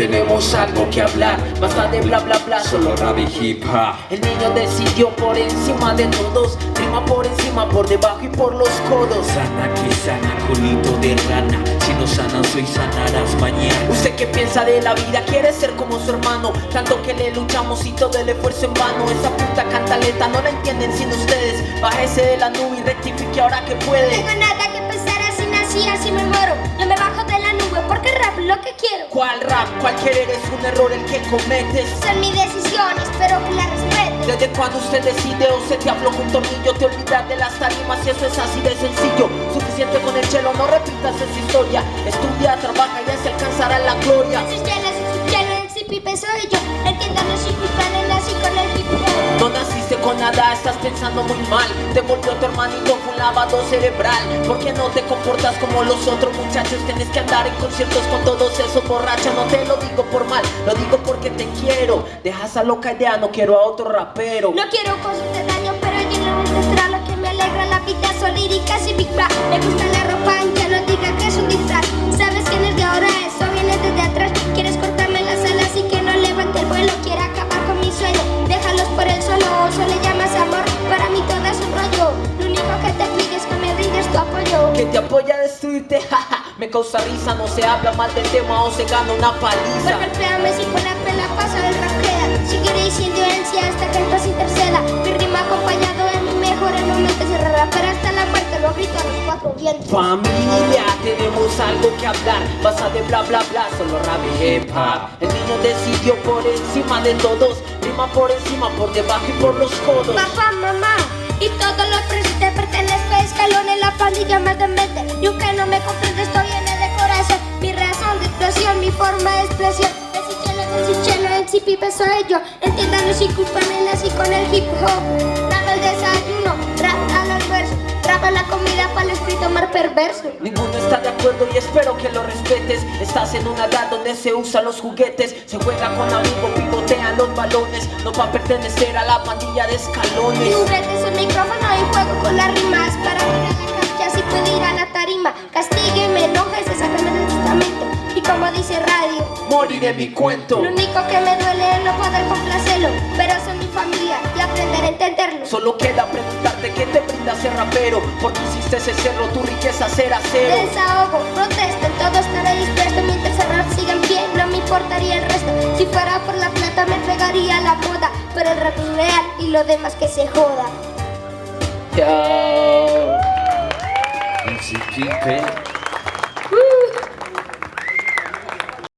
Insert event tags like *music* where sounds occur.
Tenemos algo que hablar, basta de bla bla bla, solo rap y hip hop. El niño decidió por encima de todos Rima por encima, por debajo y por los codos. Sana que sana, colito de rana Si no sanas hoy sanarás mañana. ¿Usted qué piensa de la vida? Quiere ser como su hermano Tanto que le luchamos y todo el esfuerzo en vano. Esa puta cantaleta no la entienden sin ustedes. Bájese de la nube y rectifique ahora que puede. Tengo nada que pensar así nací, así me muero. Yo me bajo de ¿Cuál rap? ¿Cuál querer es un error el que cometes? Son mis decisiones, espero que las respetes Desde cuando usted decide o se te habló un tornillo Te olvidas de las tarimas y eso es así de sencillo Suficiente con el chelo, no repitas esa historia Estudia, trabaja y ya se alcanzará la gloria Si si chelas, si pipe soy yo No naciste con nada, estás pensando muy mal. Te volvió tu hermanito con lavado cerebral. ¿Por qué no te comportas como los otros muchachos? Tienes que andar en conciertos con todos esos borrachos. No te lo digo por mal, lo digo porque te quiero. Deja esa loca idea, no quiero a otro rapero. No quiero cosas de daño, pero yo no me Que te apoya a destruirte, *laughs* jaja Me causa risa, no se habla mal del tema o se gana una paliza. Golpéame si con la pela pasa el rapea Seguiré sin violencia hasta que el paz interceda. Mi rima acompañado de mi mejor el momento es rapper hasta la muerte Lo grito a los cuatro vientos. Familia, tenemos algo que hablar. Basta de bla bla bla, solo rap y hip hop. El niño decidió por encima de todos. Rima por encima, por debajo y por los codos. Papá, mamá y todos los a escalón en la pandilla más de mente Y aunque no me comprendes esto viene de corazón. Mi razón de expresión, mi forma de expresión. El sichelo, el el pipe soy yo. Entiéndanos sin culpa me nací con el hip hop. Rap al desayuno, rap al almuerzo Rap a la comida para el espíritu más perverso. Ninguno está de acuerdo y espero que lo respetes. Estás en una edad donde se usan los juguetes. Se juega con amigos, pivotean los balones. No pa' pertenecer a la pandilla de Mi escalones. Juguete es un micrófono y juego con las rimas Para ir a la cancha si puedo ir a la tarima. Castígueme, enójese, sácame del testamento. Y como dice radio Moriré mi cuento. Lo único que me duele es no poder complacerlo. Pero son mi familia y aprender a entenderlo. Solo queda preguntarte qué te brinda ser rapero. Porque hiciste ese cerro, tu riqueza será cero Desahogo, protesten, todo estaré dispuesto. Mientras el rap siga en pie, no me importaría el resto. Si fuera por la plata me pegaría la moda Pero el rap es real y lo demás que se joda. Chao El Pipe